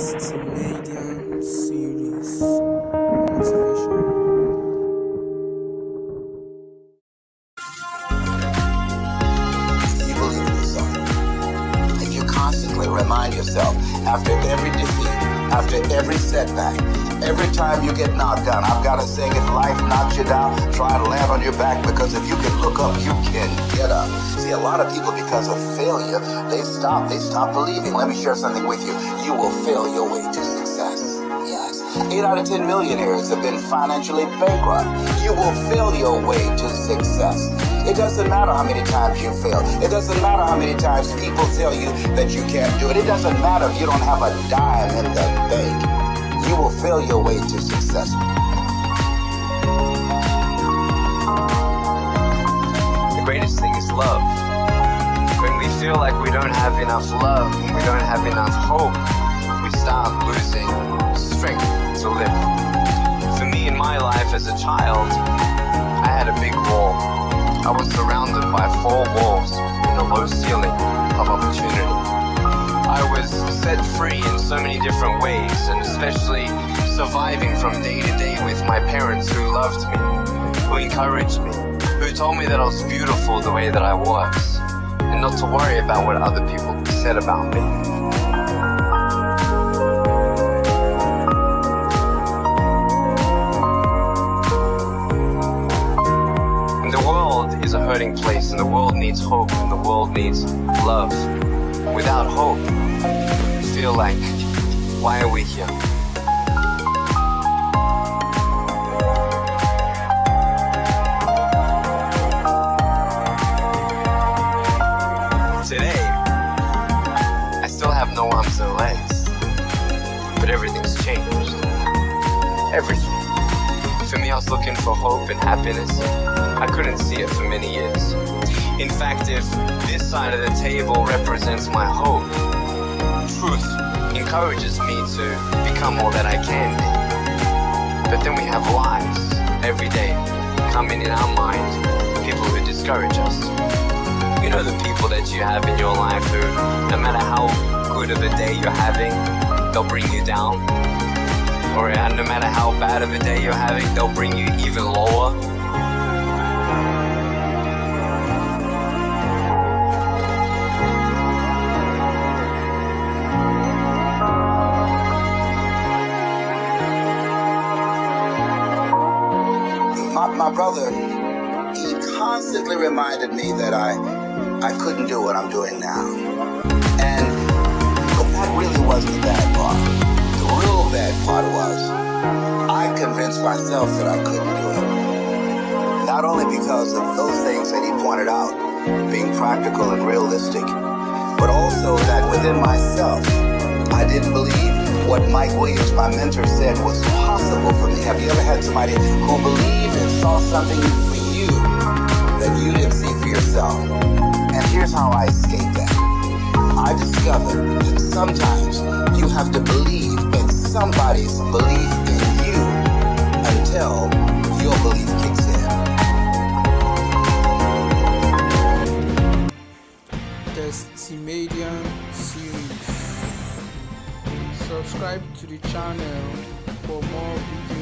Test Median Series you believe in yourself, if you constantly remind yourself after every defeat, after every setback, every time you get knocked down, I've got a saying, if life knocks you down, try to land on your back because if you can look up, you can get up. See, a lot of people, because of failure, they stop, they stop believing. Let me share something with you. You will fail your way to success. Yes. Eight out of ten millionaires have been financially bankrupt. You will fail your way to success. It doesn't matter how many times you fail. It doesn't matter how many times people tell you that you can't do it. It doesn't matter if you don't have a dime in the bank. Fail your way to success. The greatest thing is love. When we feel like we don't have enough love, we don't have enough hope, we start losing strength to live. For me in my life as a child, I had a big wall. I was surrounded by four walls in a low ceiling of opportunity. I was set free so many different ways, and especially surviving from day to day with my parents who loved me, who encouraged me, who told me that I was beautiful the way that I was, and not to worry about what other people said about me. The world is a hurting place, and the world needs hope, and the world needs love. Without hope, feel like, why are we here? Today, I still have no arms and legs, but everything's changed. Everything. For me, I was looking for hope and happiness. I couldn't see it for many years. In fact, if this side of the table represents my hope, truth encourages me to become all that I can be. But then we have lies every day coming in our mind, people who discourage us. You know the people that you have in your life who, no matter how good of a day you're having, they'll bring you down. Or uh, no matter how bad of a day you're having, they'll bring you even lower. My, brother, he constantly reminded me that I, I couldn't do what I'm doing now. And but that really wasn't the bad part. The real bad part was I convinced myself that I couldn't do it. Not only because of those things that he pointed out, being practical and realistic, but also that within myself, I didn't believe what Mike Williams, my mentor, said was possible for me. Have you ever had somebody who believed and saw something for you that you didn't see for yourself? And here's how I escaped that. I discovered that sometimes you have to believe in somebody's belief Subscribe to the channel for more videos.